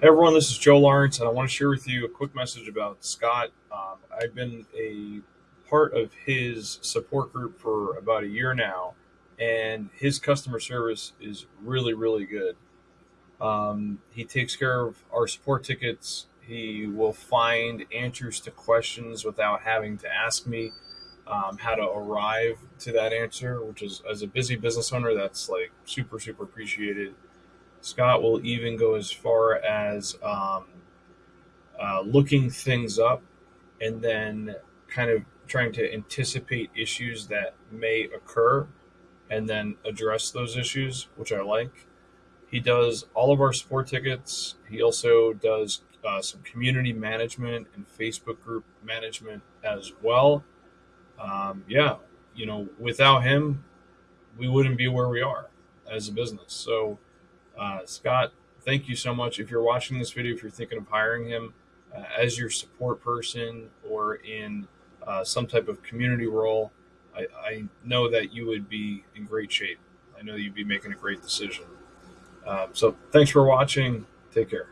Hey everyone, this is Joe Lawrence, and I want to share with you a quick message about Scott. Um, I've been a part of his support group for about a year now, and his customer service is really, really good. Um, he takes care of our support tickets. He will find answers to questions without having to ask me um, how to arrive to that answer, which is, as a busy business owner, that's like super, super appreciated. Scott will even go as far as um, uh, looking things up and then kind of trying to anticipate issues that may occur and then address those issues, which I like. He does all of our sport tickets. He also does uh, some community management and Facebook group management as well. Um, yeah, you know, without him, we wouldn't be where we are as a business. So, uh, Scott, thank you so much. If you're watching this video, if you're thinking of hiring him uh, as your support person or in uh, some type of community role, I, I, know that you would be in great shape. I know you'd be making a great decision. Um, so thanks for watching. Take care.